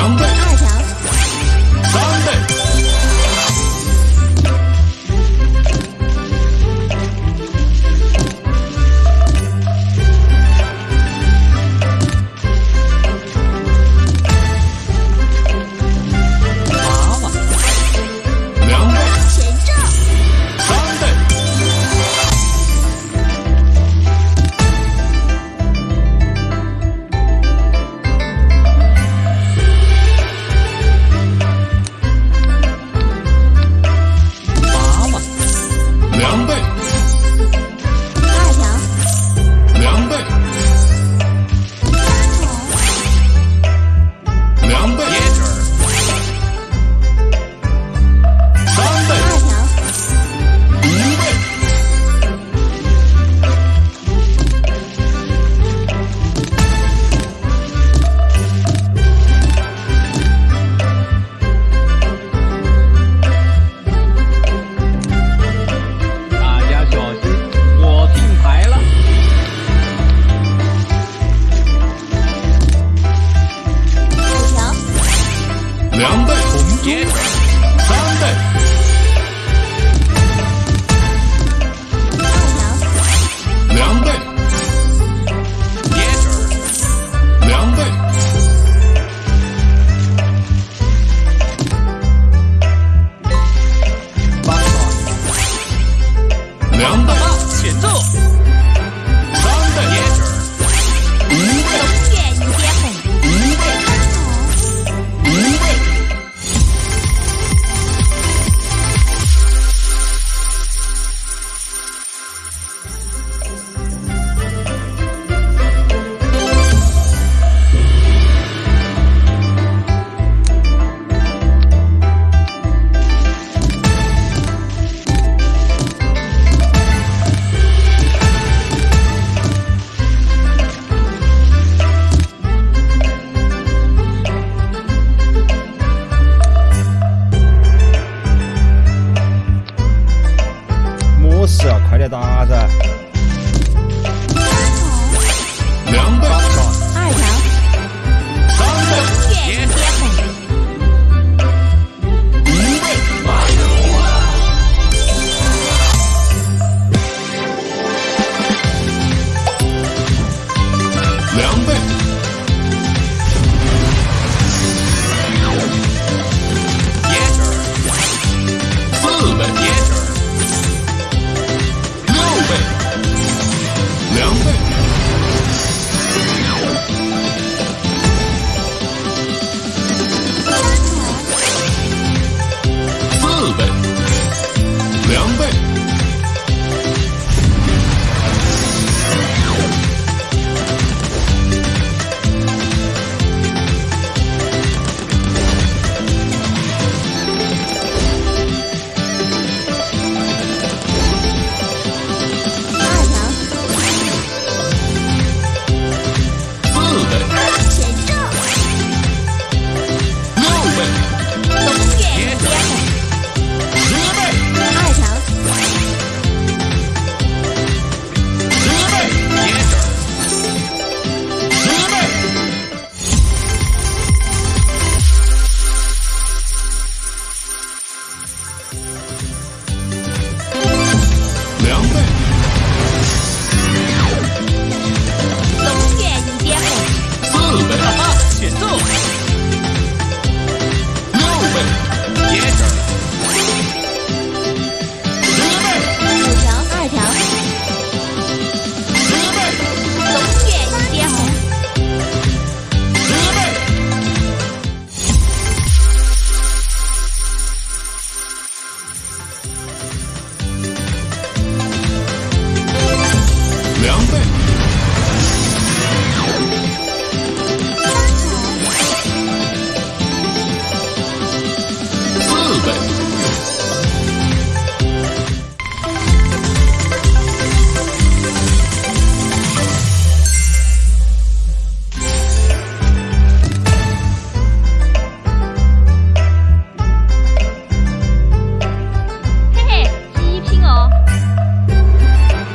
Jump. 大家。